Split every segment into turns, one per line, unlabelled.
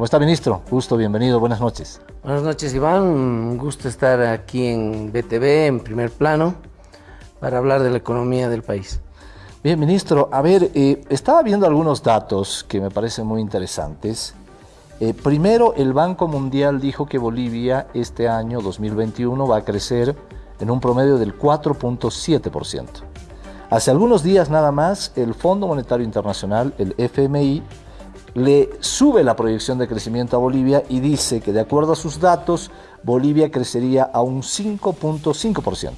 ¿Cómo está, ministro? Gusto, bienvenido, buenas noches.
Buenas noches, Iván. Un gusto estar aquí en BTV, en primer plano, para hablar de la economía del país.
Bien, ministro, a ver, eh, estaba viendo algunos datos que me parecen muy interesantes. Eh, primero, el Banco Mundial dijo que Bolivia este año 2021 va a crecer en un promedio del 4.7%. Hace algunos días nada más, el Fondo Monetario Internacional, el FMI, le sube la proyección de crecimiento a Bolivia y dice que de acuerdo a sus datos, Bolivia crecería a un 5.5%.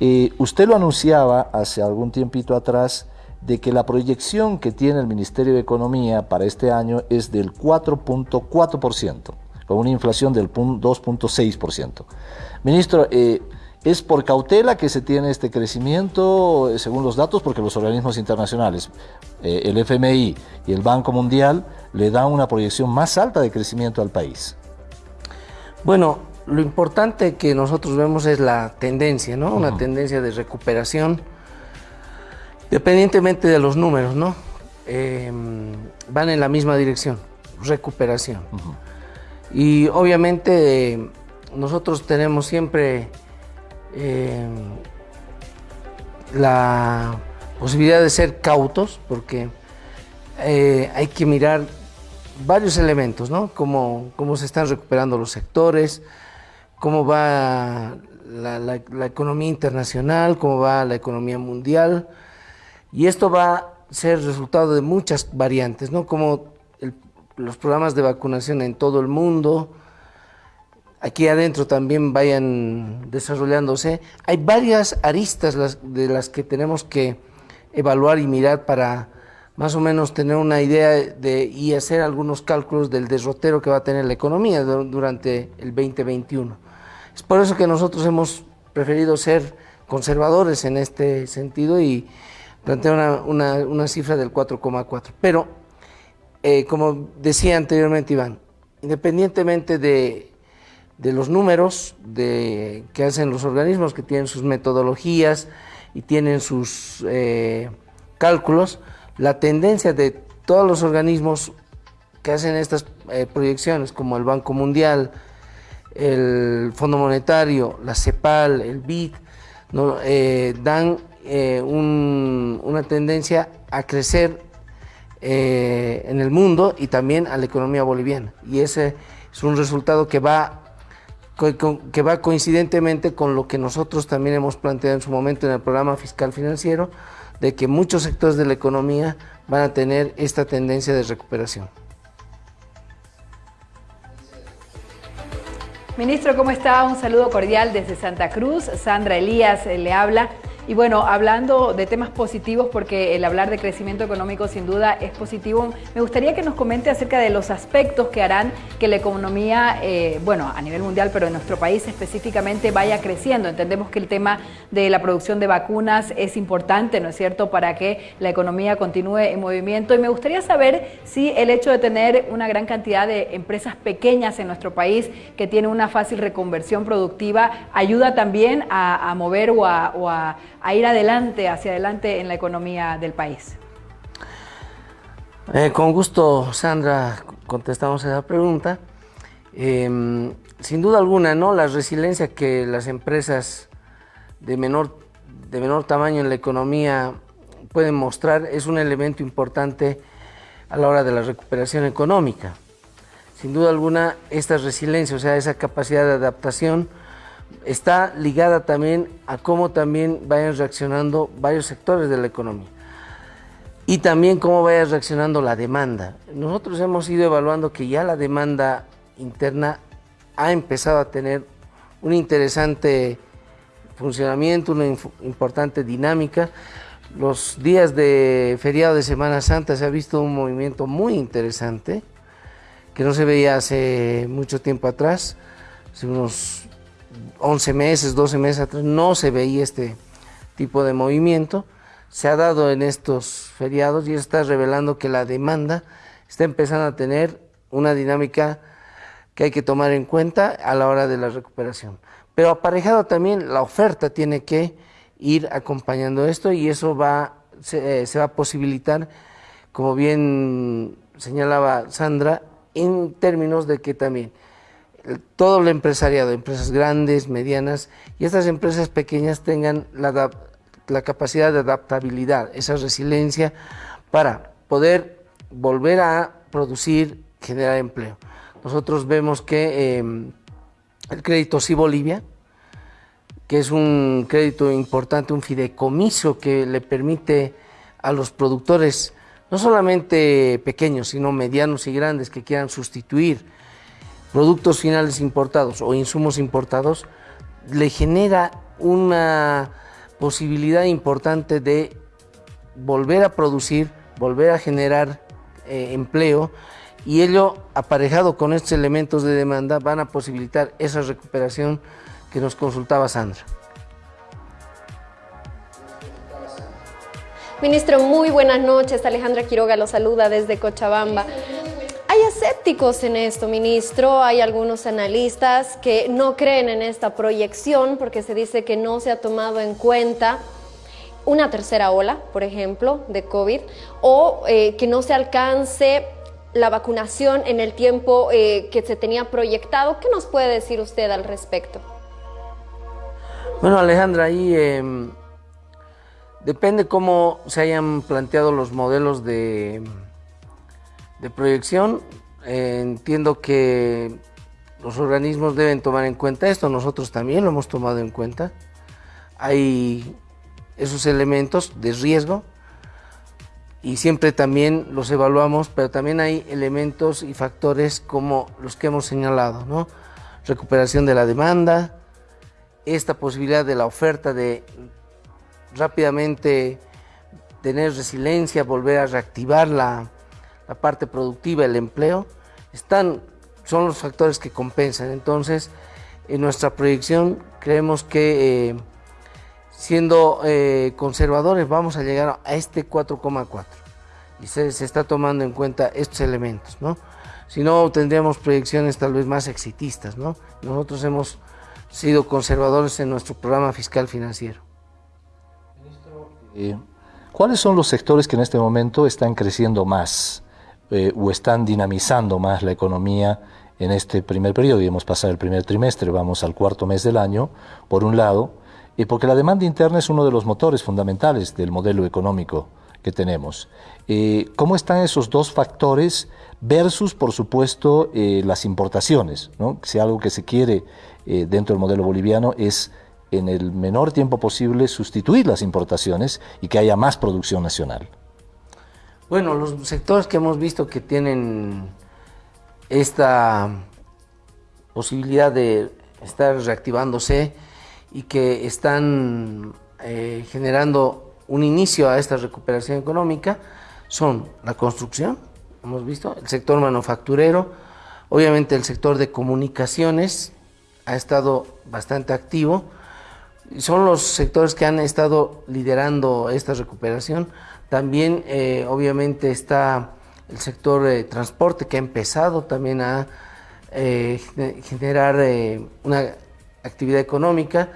Eh, usted lo anunciaba hace algún tiempito atrás de que la proyección que tiene el Ministerio de Economía para este año es del 4.4%, con una inflación del 2.6%. Ministro, eh, ¿Es por cautela que se tiene este crecimiento, eh, según los datos? Porque los organismos internacionales, eh, el FMI y el Banco Mundial, le dan una proyección más alta de crecimiento al país.
Bueno, lo importante que nosotros vemos es la tendencia, ¿no? Una tendencia de recuperación, dependientemente de los números, ¿no? Em, van en la misma dirección, recuperación. Y obviamente nosotros tenemos siempre eh, la posibilidad de ser cautos, porque eh, hay que mirar varios elementos, ¿no? Cómo, cómo, se están recuperando los sectores, cómo va la, economía internacional, cómo va la economía mundial, y esto va a ser resultado de muchas variantes, ¿no? Como los programas de vacunación en todo el mundo, aquí adentro también vayan desarrollándose. Hay varias aristas de las que tenemos que evaluar y mirar para más o menos tener una idea de, y hacer algunos cálculos del derrotero que va a tener la economía durante el 2021. Es por eso que nosotros hemos preferido ser conservadores en este sentido y plantear una, cifra del 4,4. Pero, eh, como decía anteriormente Iván, independientemente de de los números de, que hacen los organismos, que tienen sus metodologías y tienen sus eh, cálculos, la tendencia de todos los organismos que hacen estas eh, proyecciones, como el Banco Mundial, el Fondo Monetario, la CEPAL, el BID, eh, dan una tendencia a crecer en el mundo y también a la economía boliviana. Y ese es un resultado que va que va coincidentemente con lo que nosotros también hemos planteado en su momento en el programa fiscal financiero, de que muchos sectores de la economía van a tener esta tendencia de recuperación.
Ministro, ¿cómo está? Un saludo cordial desde Santa Cruz. Sandra Elías eh, le habla. Y bueno, hablando de temas positivos, porque el hablar de crecimiento económico sin duda es positivo, me gustaría que nos comente acerca de los aspectos que harán que la economía, eh, bueno, a nivel mundial, pero en nuestro país específicamente, vaya creciendo. Entendemos que el tema de la producción de vacunas es importante, ¿no es cierto?, para que la economía continúe en movimiento. Y me gustaría saber si el hecho de tener una gran cantidad de empresas pequeñas en nuestro país que tienen una fácil reconversión productiva ayuda también a, mover o a a ir adelante, hacia adelante en la economía del país?
Eh, con gusto, Sandra, contestamos esa pregunta. Em, sin duda alguna, ¿no? La resiliencia que las empresas de menor, de menor tamaño en la economía pueden mostrar es un elemento importante a la hora de la recuperación económica. Sin duda alguna, esta resiliencia, o sea, esa capacidad de adaptación, está ligada también a cómo también vayan reaccionando varios sectores de la economía y también cómo vaya reaccionando la demanda. Nosotros hemos ido evaluando que ya la demanda interna ha empezado a tener un interesante funcionamiento, una importante dinámica. Los días de feriado de Semana Santa se ha visto un movimiento muy interesante que no se veía hace mucho tiempo atrás, hace unos 11 meses, 12 meses atrás, no se veía este tipo de movimiento. Se ha dado en estos feriados y está revelando que la demanda está empezando a tener una dinámica que hay que tomar en cuenta a la hora de la recuperación. Pero aparejado también la oferta tiene que ir acompañando esto y eso va, se, eh, se va a posibilitar, como bien señalaba Sandra, en términos de que también todo el empresariado, empresas grandes, medianas y estas empresas pequeñas tengan la, la capacidad de adaptabilidad, esa resiliencia para poder volver a producir, generar empleo. Nosotros vemos que em, el crédito Sí Bolivia, que es un crédito importante, un fideicomiso que le permite a los productores, no solamente pequeños, sino medianos y grandes, que quieran sustituir productos finales importados o insumos importados, le genera una posibilidad importante de volver a producir, volver a generar eh, empleo y ello aparejado con estos elementos de demanda van a posibilitar esa recuperación que nos consultaba Sandra.
Ministro, muy buenas noches. Alejandra Quiroga lo saluda desde Cochabamba. Escépticos en esto, ministro. Hay algunos analistas que no creen en esta proyección porque se dice que no se ha tomado en cuenta una tercera ola, por ejemplo, de COVID, o eh, que no se alcance la vacunación en el tiempo eh, que se tenía proyectado. ¿Qué nos puede decir usted al respecto?
Bueno, Alejandra, ahí em, depende cómo se hayan planteado los modelos de, de proyección. Eh, entiendo que los organismos deben tomar en cuenta esto, nosotros también lo hemos tomado en cuenta. Hay esos elementos de riesgo y siempre también los evaluamos, pero también hay elementos y factores como los que hemos señalado, ¿no? Recuperación de la demanda, esta posibilidad de la oferta de rápidamente tener resiliencia, volver a reactivar la, parte productiva, el empleo, están, son los factores que compensan. Entonces, en nuestra proyección creemos que eh, siendo eh, conservadores, vamos a llegar a este 4,4. Y se, está tomando en cuenta estos elementos, ¿no? Si no, tendríamos proyecciones tal vez más exitistas, ¿no? Nosotros hemos sido conservadores en nuestro programa fiscal financiero.
Eh, ¿Cuáles son los sectores que en este momento están creciendo más eh, o están dinamizando más la economía en este primer periodo? Y hemos pasado el primer trimestre, vamos al cuarto mes del año, por un lado, y porque la demanda interna es uno de los motores fundamentales del modelo económico que tenemos. Eh, ¿Cómo están esos dos factores versus, por supuesto, eh, las importaciones? ¿no? Si algo que se quiere dentro del modelo boliviano es en el menor tiempo posible sustituir las importaciones y que haya más producción nacional.
Bueno, los sectores que hemos visto que tienen esta posibilidad de estar reactivándose y que están eh, generando un inicio a esta recuperación económica son la construcción, hemos visto, el sector manufacturero, obviamente el sector de comunicaciones ha estado bastante activo, son los sectores que han estado liderando esta recuperación. También eh, obviamente está el sector de transporte que ha empezado también a eh, generar una actividad económica.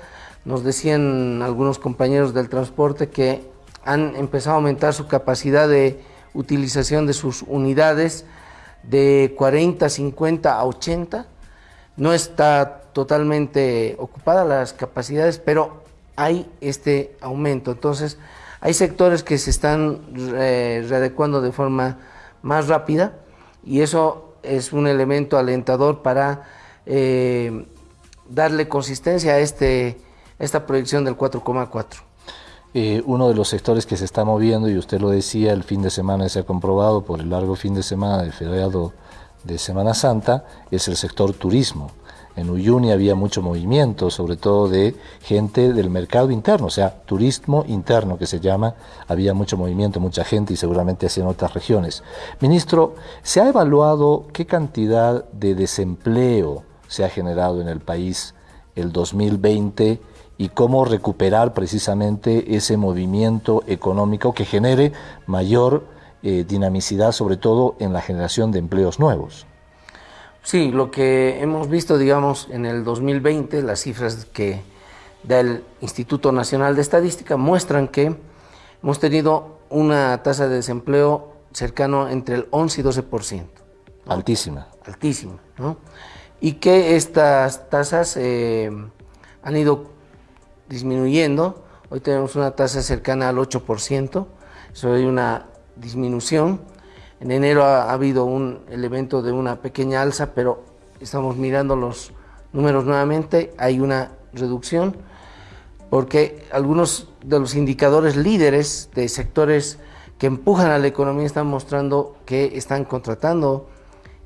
Nos decían algunos compañeros del transporte que han empezado a aumentar su capacidad de utilización de sus unidades de 40, 50 a 80. No está totalmente ocupada las capacidades, pero hay este aumento. Entonces, hay sectores que se están eh, readecuando de forma más rápida y eso es un elemento alentador para eh, darle consistencia a este, esta proyección del 4,4.
Eh, uno de los sectores que se está moviendo, y usted lo decía, el fin de semana se ha comprobado por el largo fin de semana del feriado de Semana Santa, es el sector turismo. En Uyuni había mucho movimiento, sobre todo de gente del mercado interno, o sea, turismo interno que se llama, había mucho movimiento, mucha gente y seguramente así en otras regiones. Ministro, ¿se ha evaluado qué cantidad de desempleo se ha generado en el país el 2020 y cómo recuperar precisamente ese movimiento económico que genere mayor eh, dinamicidad, sobre todo en la generación de empleos nuevos.
Sí, lo que hemos visto, digamos, en el 2020, las cifras que da el Instituto Nacional de Estadística muestran que hemos tenido una tasa de desempleo cercano entre el 11 y 12%.
Altísima.
Altísima, ¿no? Y que estas tasas eh, han ido disminuyendo. Hoy tenemos una tasa cercana al 8%, eso hay una disminución. En enero ha, habido un elemento de una pequeña alza, pero estamos mirando los números nuevamente, hay una reducción, porque algunos de los indicadores líderes de sectores que empujan a la economía están mostrando que están contratando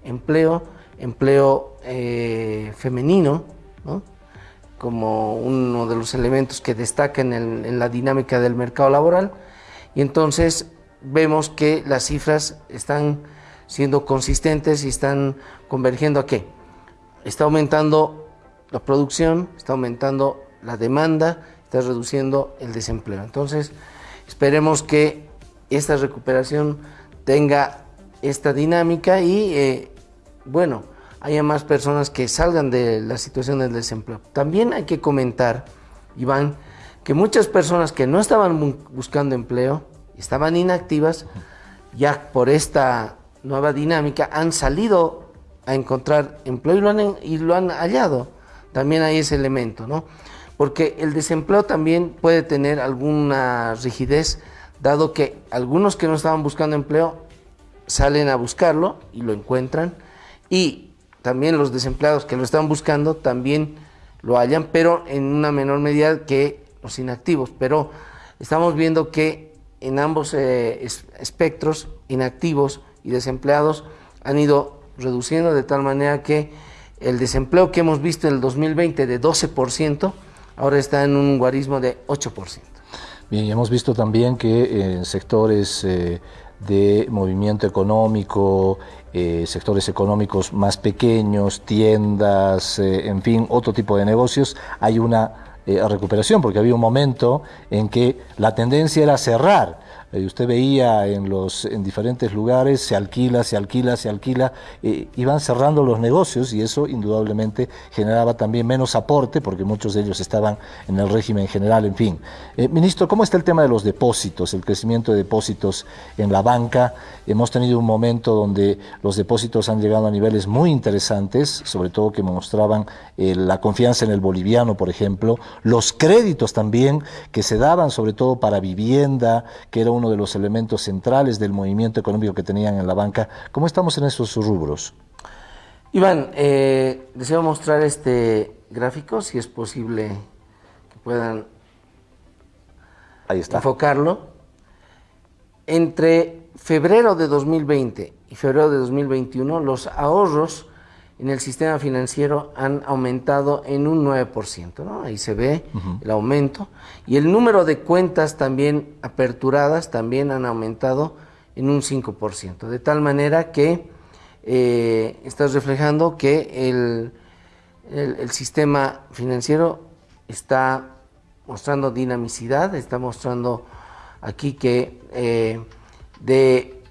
empleo, empleo eh, femenino, como uno de los elementos que destaca en, la dinámica del mercado laboral. Y entonces vemos que las cifras están siendo consistentes y están convergiendo a qué? Está aumentando la producción, está aumentando la demanda, está reduciendo el desempleo. Entonces, esperemos que esta recuperación tenga esta dinámica y, eh, bueno, haya más personas que salgan de la situación del desempleo. También hay que comentar, Iván, que muchas personas que no estaban buscando empleo, estaban inactivas, ya por esta nueva dinámica han salido a encontrar empleo y lo han, y lo han hallado. También hay ese elemento, ¿no? Porque el desempleo también puede tener alguna rigidez, dado que algunos que no estaban buscando empleo salen a buscarlo y lo encuentran, y también los desempleados que lo están buscando también lo hallan, pero en una menor medida que los inactivos. Pero estamos viendo que en ambos eh, espectros, inactivos y desempleados, han ido reduciendo de tal manera que el desempleo que hemos visto en el 2020 de 12%, ahora está en un guarismo de 8%.
Bien, y hemos visto también que en sectores eh, de movimiento económico, eh, sectores económicos más pequeños, tiendas, eh, en fin, otro tipo de negocios, hay una eh, recuperación, porque había un momento en que la tendencia era cerrar eh, usted veía en, los, en diferentes lugares, se alquila, se alquila, se alquila, eh, iban cerrando los negocios y eso indudablemente generaba también menos aporte porque muchos de ellos estaban en el régimen general, en fin. Eh, ministro, ¿cómo está el tema de los depósitos, el crecimiento de depósitos en la banca? Hemos tenido un momento donde los depósitos han llegado a niveles muy interesantes, sobre todo que mostraban la confianza en el boliviano, por ejemplo, los créditos también que se daban sobre todo para vivienda, que era un uno de los elementos centrales del movimiento económico que tenían en la banca. ¿Cómo estamos en esos rubros?
Iván, eh, deseo mostrar este gráfico, si es posible que puedan
Ahí está.
enfocarlo. Entre febrero de 2020 y febrero de 2021, los ahorros en el sistema financiero han aumentado en un 9%, ¿no? Ahí se ve el aumento. Y el número de cuentas también aperturadas también han aumentado en un 5%, de tal manera que eh, estás reflejando que el, el, sistema financiero está mostrando dinamicidad, está mostrando aquí que eh, de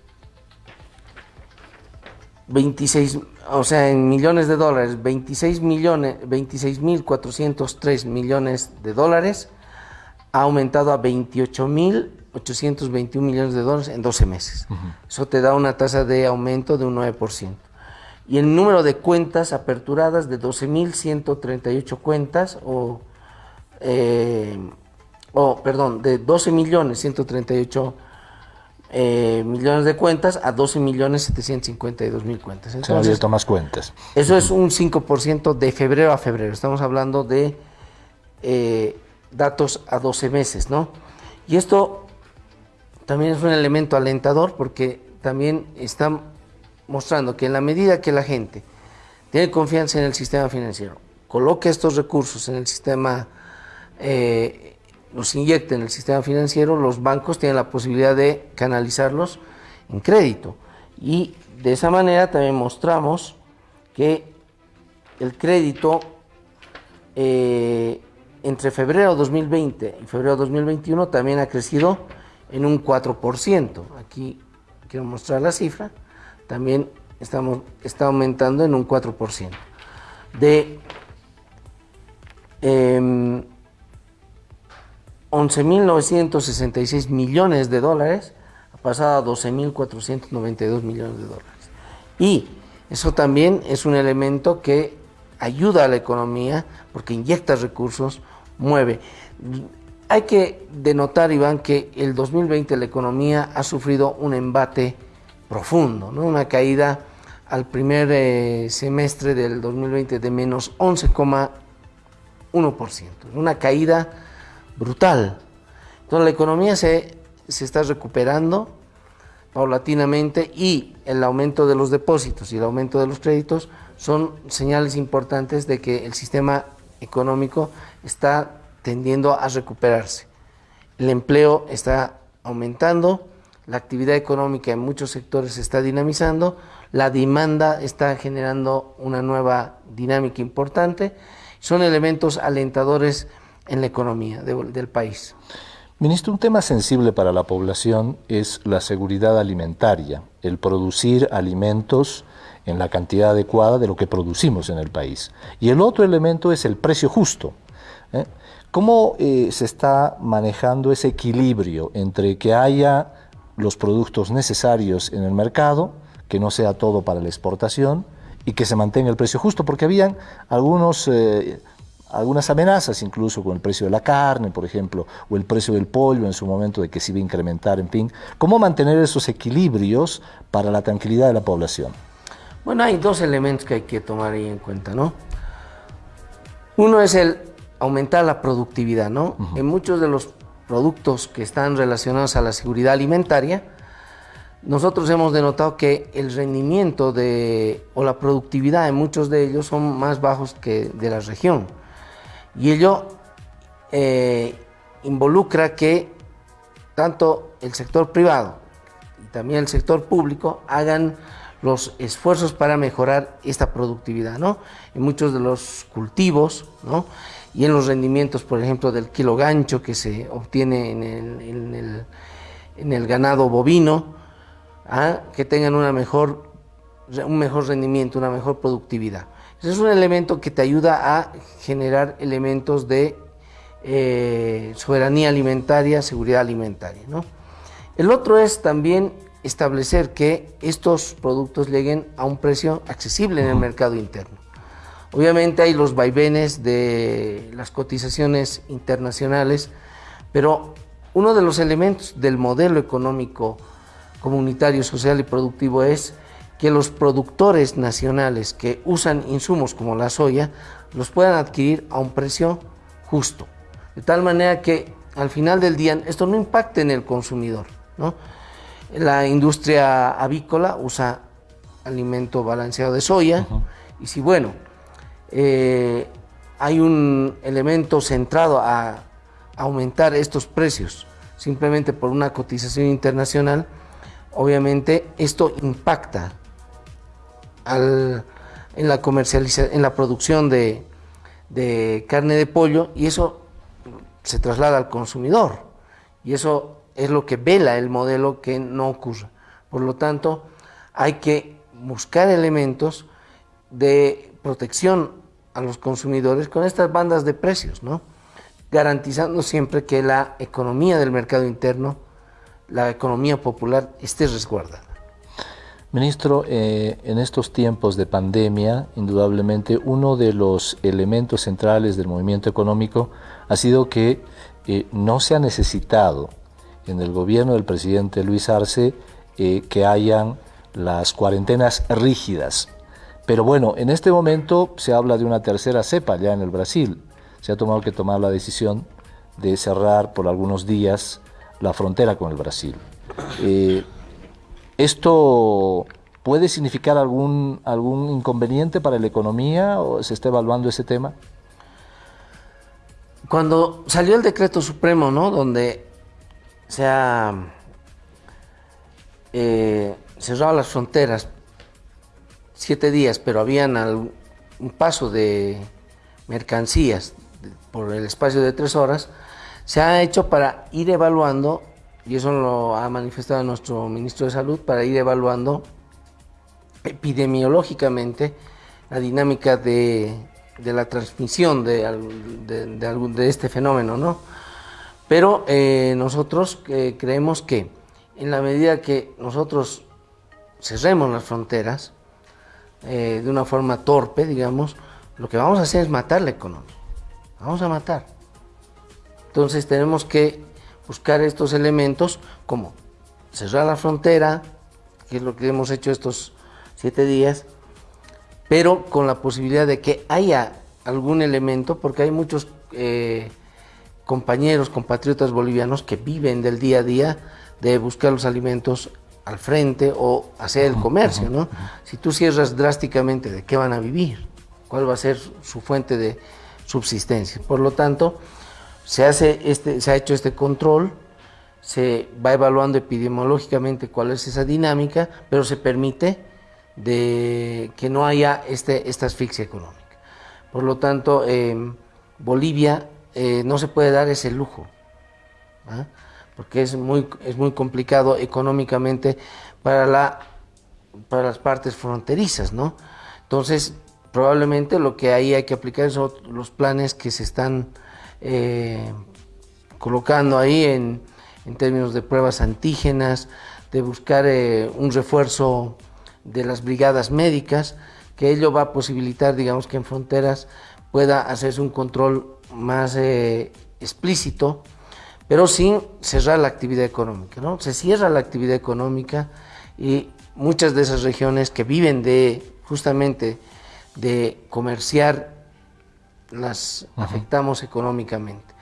26 o sea, en millones de dólares, 26 millones, 26 mil 403 millones de dólares, ha aumentado a 28 mil 821 millones de dólares en 12 meses. Eso te da una tasa de aumento de un 9%. Y el número de cuentas aperturadas de 12.138 cuentas, o, eh, o perdón, de 12 millones 138 eh, millones de cuentas a 12 millones 752 mil cuentas.
Se han abierto más cuentas.
Eso es un 5% de febrero a febrero. Estamos hablando de eh, datos a 12 meses, ¿no? Y esto también es un elemento alentador porque también está mostrando que en la medida que la gente tiene confianza en el sistema financiero, coloque estos recursos en el sistema eh, los inyecte en el sistema financiero, los bancos tienen la posibilidad de canalizarlos en crédito. Y de esa manera también mostramos que el crédito eh, entre febrero 2020 y febrero 2021 también ha crecido en un 4%. Aquí quiero mostrar la cifra. También estamos, está aumentando en un 4%. De eh, 11.966 millones de dólares ha pasado a 12.492 millones de dólares. Y Eso también es un elemento que ayuda a la economía porque inyecta recursos, mueve. Hay que denotar, Iván, que el 2020 la economía ha sufrido un embate profundo, ¿no? una caída al primer eh, semestre del 2020 de menos 11,1%, una caída brutal. Entonces la economía se, se está recuperando paulatinamente y el aumento de los depósitos y el aumento de los créditos son señales importantes de que el sistema económico está tendiendo a recuperarse. El empleo está aumentando, la actividad económica en muchos sectores se está dinamizando, la demanda está generando una nueva dinámica importante, son elementos alentadores en la economía del país.
Ministro, un tema sensible para la población es la seguridad alimentaria, el producir alimentos en la cantidad adecuada de lo que producimos en el país. Y el otro elemento es el precio justo. ¿eh? ¿Cómo eh, se está manejando ese equilibrio entre que haya los productos necesarios en el mercado, que no sea todo para la exportación y que se mantenga el precio justo, porque habían algunos, eh, algunas amenazas incluso con el precio de la carne, por ejemplo, o el precio del pollo en su momento de que se iba a incrementar, en fin. ¿Cómo mantener esos equilibrios para la tranquilidad de la población?
Bueno, hay dos elementos que hay que tomar ahí en cuenta, ¿no? Uno es el aumentar la productividad, ¿no? En muchos de los productos que están relacionados a la seguridad alimentaria, nosotros hemos denotado que el rendimiento de, o la productividad en muchos de ellos son más bajos que de la región. Y ello eh, involucra que tanto el sector privado y también el sector público hagan los esfuerzos para mejorar esta productividad, ¿no? En muchos de los cultivos, ¿no? y en los rendimientos, por ejemplo, del kilo gancho que se obtiene en el, ganado bovino, ¿ah? que tengan una mejor, un mejor rendimiento, una mejor productividad. Es un elemento que te ayuda a generar elementos de eh, soberanía alimentaria, seguridad alimentaria. El otro es también establecer que estos productos lleguen a un precio accesible en el mercado interno. Obviamente hay los vaivenes de las cotizaciones internacionales, pero uno de los elementos del modelo económico comunitario, social y productivo es que los productores nacionales que usan insumos como la soya los puedan adquirir a un precio justo, de tal manera que al final del día esto no impacte en el consumidor. La industria avícola usa alimento balanceado de soya y si bueno, eh, hay un elemento centrado a aumentar estos precios simplemente por una cotización internacional, obviamente esto impacta en la comercialización, en la producción de, carne de pollo y eso se traslada al consumidor y eso es lo que vela el modelo que no ocurra. Por lo tanto, hay que buscar elementos de protección a los consumidores con estas bandas de precios, ¿no? garantizando siempre que la economía del mercado interno, la economía popular, esté resguardada.
Ministro, eh, en estos tiempos de pandemia, indudablemente uno de los elementos centrales del movimiento económico ha sido que eh, no se ha necesitado en el gobierno del presidente Luis Arce eh, que hayan las cuarentenas rígidas pero bueno, en este momento se habla de una tercera cepa ya en el Brasil. Se ha tomado que tomar la decisión de cerrar por algunos días la frontera con el Brasil. ¿Esto puede significar algún, algún inconveniente para la economía o se está evaluando ese tema?
Cuando salió el decreto supremo, ¿no? Donde se ha eh, cerrado las fronteras siete días, pero habían un paso de mercancías por el espacio de tres horas, se ha hecho para ir evaluando, y eso lo ha manifestado nuestro ministro de Salud, para ir evaluando epidemiológicamente la dinámica de, la transmisión de, de, este fenómeno, ¿no? Pero eh, nosotros eh, creemos que en la medida que nosotros cerremos las fronteras, eh, de una forma torpe, digamos, lo que vamos a hacer es matar la economía. Vamos a matar. Entonces tenemos que buscar estos elementos como cerrar la frontera, que es lo que hemos hecho estos siete días, pero con la posibilidad de que haya algún elemento, porque hay muchos eh, compañeros, compatriotas bolivianos que viven del día a día de buscar los alimentos al frente o hacer el comercio, ¿no? Si tú cierras drásticamente, ¿de qué van a vivir? ¿Cuál va a ser su fuente de subsistencia? Por lo tanto, se, hace este, se ha hecho este control, se va evaluando epidemiológicamente cuál es esa dinámica, pero se permite de que no haya este, esta asfixia económica. Por lo tanto, eh, Bolivia eh, no se puede dar ese lujo, ¿ah? porque es muy, es muy complicado económicamente para, la, para las partes fronterizas, ¿no? Entonces, probablemente lo que ahí hay que aplicar son los planes que se están eh, colocando ahí en, términos de pruebas antígenas, de buscar eh, un refuerzo de las brigadas médicas, que ello va a posibilitar, digamos, que en fronteras pueda hacerse un control más eh, explícito, pero sin cerrar la actividad económica. ¿no? Se cierra la actividad económica y muchas de esas regiones que viven de justamente de comerciar las afectamos económicamente.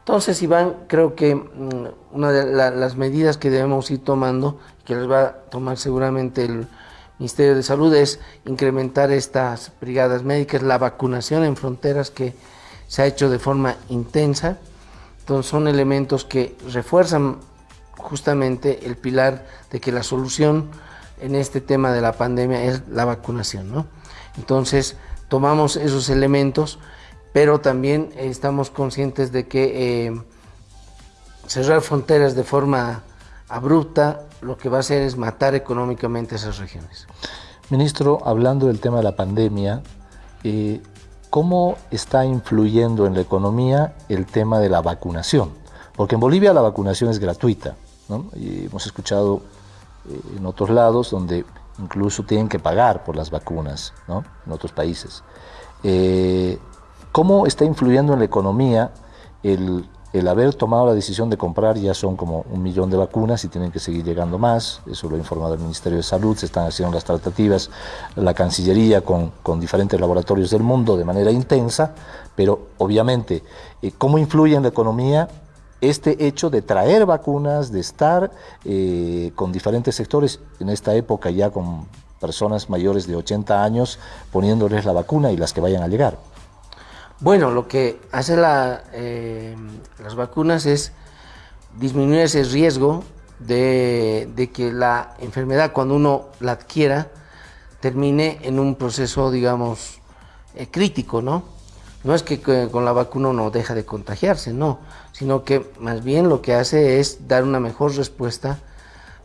Entonces, Iván, creo que mm, una de las medidas que debemos ir tomando, que les va a tomar seguramente el Ministerio de Salud, es incrementar estas brigadas médicas, la vacunación en fronteras que se ha hecho de forma intensa. Entonces son elementos que refuerzan justamente el pilar de que la solución en este tema de la pandemia es la vacunación. ¿no? Entonces tomamos esos elementos, pero también estamos conscientes de que eh, cerrar fronteras de forma abrupta lo que va a hacer es matar económicamente esas regiones.
Ministro, hablando del tema de la pandemia, eh, ¿Cómo está influyendo en la economía el tema de la vacunación? Porque en Bolivia la vacunación es gratuita, ¿no? y hemos escuchado eh, en otros lados donde incluso tienen que pagar por las vacunas, ¿no? en otros países. Eh, ¿Cómo está influyendo en la economía el, haber tomado la decisión de comprar ya son como un millón de vacunas y tienen que seguir llegando más, eso lo ha informado el Ministerio de Salud, se están haciendo las tratativas, la Cancillería con, con diferentes laboratorios del mundo de manera intensa, pero obviamente, eh, ¿cómo influye en la economía este hecho de traer vacunas, de estar eh, con diferentes sectores, en esta época ya con personas mayores de 80 años, poniéndoles la vacuna y las que vayan a llegar?
Bueno, lo que hace eh, las vacunas es disminuir ese riesgo de, que la enfermedad cuando uno la adquiera termine en un proceso, digamos, eh, crítico, ¿no? No es que con la vacuna uno deja de contagiarse, no, sino que más bien lo que hace es dar una mejor respuesta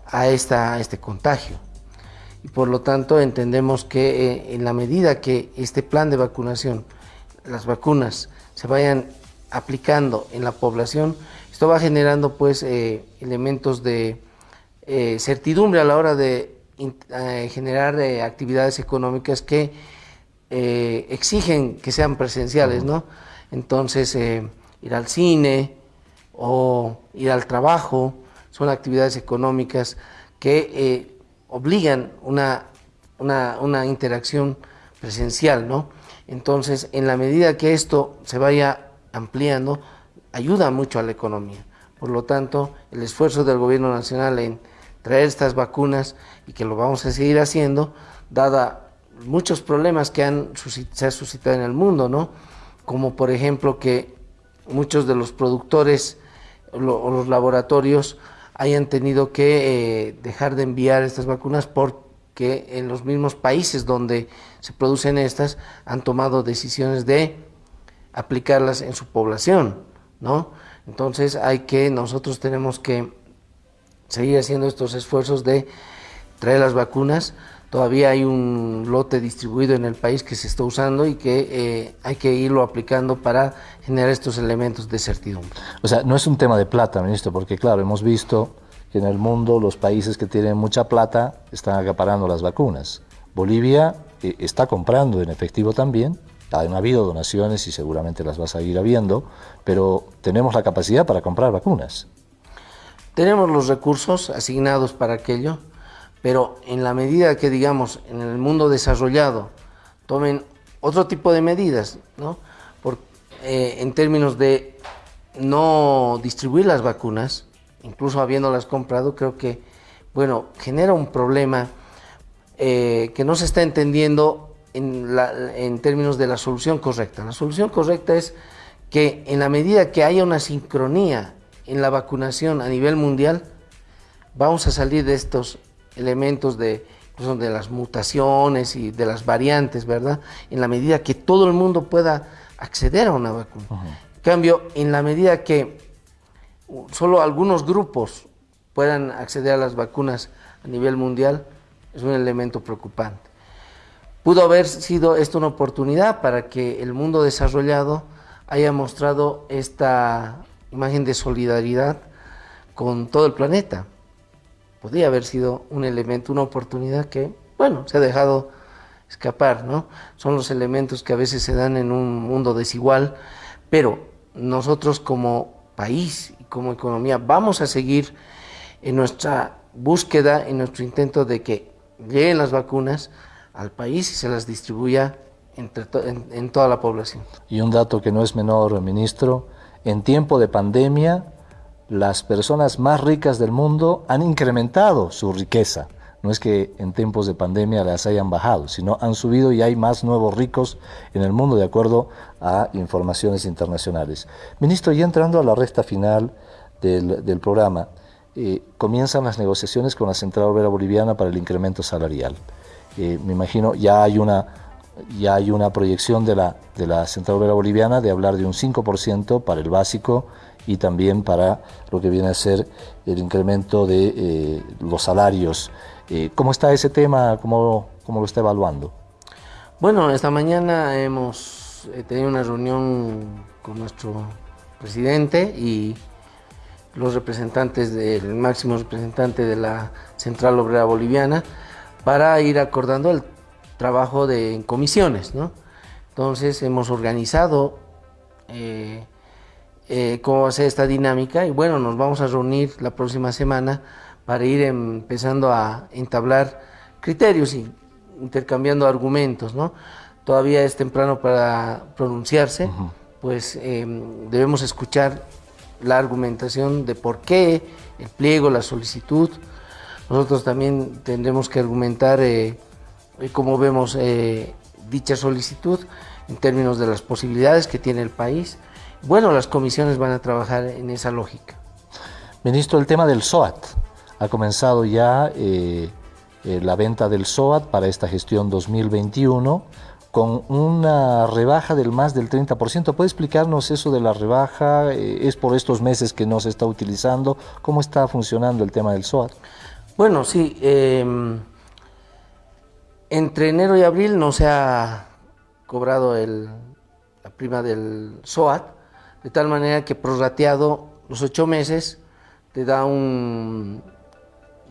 a, este contagio. Y por lo tanto entendemos que eh, en la medida que este plan de vacunación las vacunas se vayan aplicando en la población, esto va generando pues eh, elementos de eh, certidumbre a la hora de eh, generar actividades económicas que exigen que sean presenciales, ¿no? Entonces, ir al cine o ir al trabajo son actividades económicas que obligan una, una, una interacción presencial, ¿no? Entonces, en la medida que esto se vaya ampliando, ayuda mucho a la economía. Por lo tanto, el esfuerzo del gobierno nacional en traer estas vacunas y que lo vamos a seguir haciendo, dada muchos problemas que han, se han suscitado en el mundo, ¿no? Como por ejemplo que muchos de los productores o los laboratorios hayan tenido que eh, dejar de enviar estas vacunas por que en los mismos países donde se producen estas han tomado decisiones de aplicarlas en su población, ¿no? Entonces hay que, nosotros tenemos que seguir haciendo estos esfuerzos de traer las vacunas. Todavía hay un lote distribuido en el país que se está usando y que eh, hay que irlo aplicando para generar estos elementos de certidumbre.
O sea, no es un tema de plata, ministro, porque claro, hemos visto que en el mundo los países que tienen mucha plata están acaparando las vacunas. Bolivia eh, está comprando en efectivo también, han habido donaciones y seguramente las vas a ir habiendo, pero tenemos la capacidad para comprar vacunas.
Tenemos los recursos asignados para aquello, pero en la medida que, digamos, en el mundo desarrollado tomen otro tipo de medidas, ¿no? Por, eh, en términos de no distribuir las vacunas, incluso habiéndolas comprado, creo que, bueno, genera un problema eh, que no se está entendiendo en, en términos de la solución correcta. La solución correcta es que en la medida que haya una sincronía en la vacunación a nivel mundial, vamos a salir de estos elementos de, de las mutaciones y de las variantes, ¿verdad? En la medida que todo el mundo pueda acceder a una vacuna. En cambio, en la medida que solo algunos grupos puedan acceder a las vacunas a nivel mundial, es un elemento preocupante. Pudo haber sido esto una oportunidad para que el mundo desarrollado haya mostrado esta imagen de solidaridad con todo el planeta. Podría haber sido un elemento, una oportunidad que, bueno, se ha dejado escapar, ¿no? Son los elementos que a veces se dan en un mundo desigual, pero nosotros como país como economía vamos a seguir en nuestra búsqueda, en nuestro intento de que lleguen las vacunas al país y se las distribuya entre en toda la población.
Y un dato que no es menor, ministro, en tiempo de pandemia, las personas más ricas del mundo han incrementado su riqueza. No es que en tiempos de pandemia las hayan bajado, sino han subido y hay más nuevos ricos en el mundo de acuerdo a informaciones internacionales. Ministro, ya entrando a la recta final del, programa, eh, comienzan las negociaciones con la Central Obrera Boliviana para el incremento salarial. Eh, me imagino ya hay una ya hay una proyección de la, de la Central Obrera Boliviana de hablar de un 5% para el básico y también para lo que viene a ser el incremento de eh, los salarios. Eh, ¿Cómo está ese tema? ¿Cómo, ¿Cómo, lo está evaluando?
Bueno, esta mañana hemos eh, tenido una reunión con nuestro presidente y los representantes del máximo representante de la Central Obrera Boliviana para ir acordando el trabajo de, en comisiones, ¿no? Entonces hemos organizado eh, cómo va a ser esta dinámica y bueno, nos vamos a reunir la próxima semana para ir empezando a entablar criterios y intercambiando argumentos, ¿no? Todavía es temprano para pronunciarse, pues em, debemos escuchar la argumentación de por qué, el pliego, la solicitud. Nosotros también tendremos que argumentar eh, cómo vemos eh, dicha solicitud en términos de las posibilidades que tiene el país. Bueno, las comisiones van a trabajar en esa lógica.
Ministro, el tema del SOAT. Ha comenzado ya eh, eh, la venta del SOAT para esta gestión 2021 con una rebaja del más del 30%. ¿Puede explicarnos eso de la rebaja? ¿Es por estos meses que no se está utilizando? ¿Cómo está funcionando el tema del SOAT?
Bueno, sí. Em, entre enero y abril no se ha cobrado la prima del SOAT, de tal manera que prorrateado los ocho meses te da un,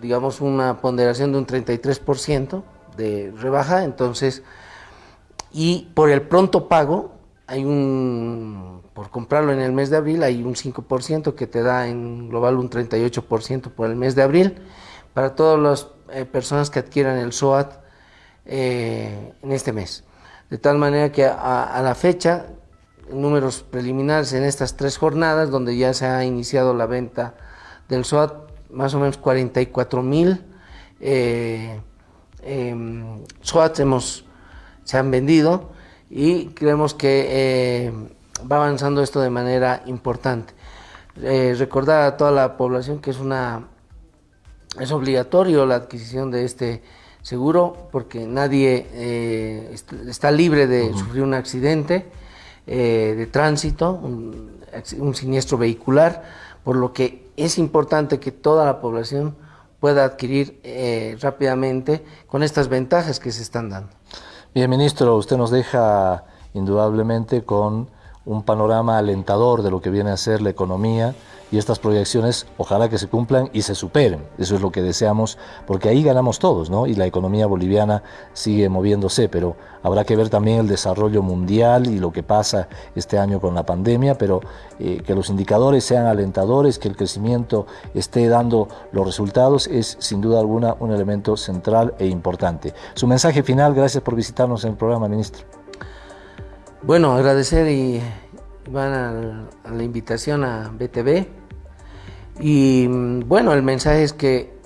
digamos, una ponderación de un 33% de rebaja, entonces, y por el pronto pago, hay un, por comprarlo en el mes de abril, hay un 5% que te da en global un 38% por el mes de abril. Para todas las eh, personas que adquieran el SOAT, eh, en este mes. De tal manera que a, la fecha, números preliminares en estas tres jornadas, donde ya se ha iniciado la venta del SOAT, más o menos 44 mil eh, em, SOAT hemos, se han vendido y creemos que eh, va avanzando esto de manera importante. recordar a toda la población que es una es obligatorio la adquisición de este seguro porque nadie eh, está libre de sufrir un accidente eh, de tránsito, un, siniestro vehicular, por lo que es importante que toda la población pueda adquirir eh, rápidamente con estas ventajas que se están dando.
Bien, ministro, usted nos deja indudablemente con un panorama alentador de lo que viene a ser la economía y estas proyecciones ojalá que se cumplan y se superen. Eso es lo que deseamos, porque ahí ganamos todos, ¿no? Y la economía boliviana sigue moviéndose, pero habrá que ver también el desarrollo mundial y lo que pasa este año con la pandemia, pero eh, que los indicadores sean alentadores, que el crecimiento esté dando los resultados, es sin duda alguna un elemento central e importante. Su mensaje final, gracias por visitarnos en el programa, ministro.
Bueno, agradecer y van a, la invitación a BTV. Y bueno, el mensaje es que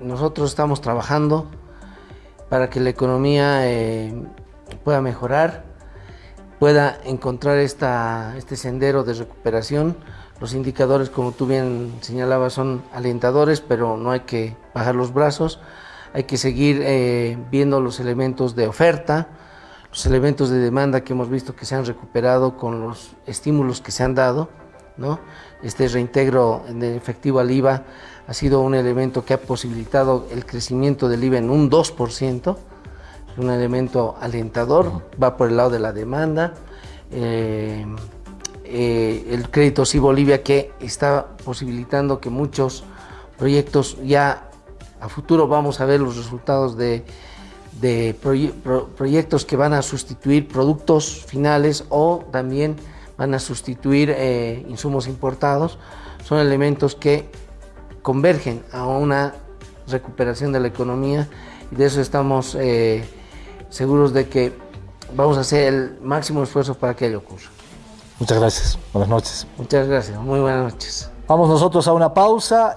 nosotros estamos trabajando para que la economía eh, pueda mejorar, pueda encontrar esta, este sendero de recuperación. Los indicadores, como tú bien señalabas, son alentadores, pero no hay que bajar los brazos. Hay que seguir eh, viendo los elementos de oferta, los elementos de demanda que hemos visto que se han recuperado con los estímulos que se han dado, ¿no? Este reintegro de efectivo al IVA ha sido un elemento que ha posibilitado el crecimiento del IVA en un 2%, es un elemento alentador, va por el lado de la demanda. Eh, eh, el crédito sí Bolivia que está posibilitando que muchos proyectos ya a futuro vamos a ver los resultados de de proyectos que van a sustituir productos finales o también van a sustituir eh, insumos importados, son elementos que convergen a una recuperación de la economía y de eso estamos eh, seguros de que vamos a hacer el máximo esfuerzo para que ello ocurra.
Muchas gracias, buenas noches.
Muchas gracias, muy buenas noches.
Vamos nosotros a una pausa.